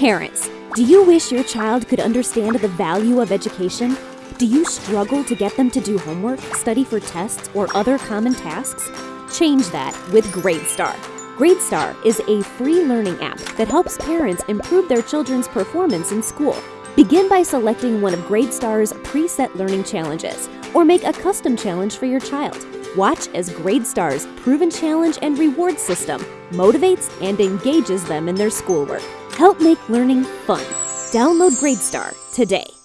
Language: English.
Parents, do you wish your child could understand the value of education? Do you struggle to get them to do homework, study for tests, or other common tasks? Change that with GradeStar. GradeStar is a free learning app that helps parents improve their children's performance in school. Begin by selecting one of GradeStar's preset learning challenges, or make a custom challenge for your child. Watch as GradeStar's proven challenge and reward system motivates and engages them in their schoolwork. Help make learning fun. Download GradeStar today.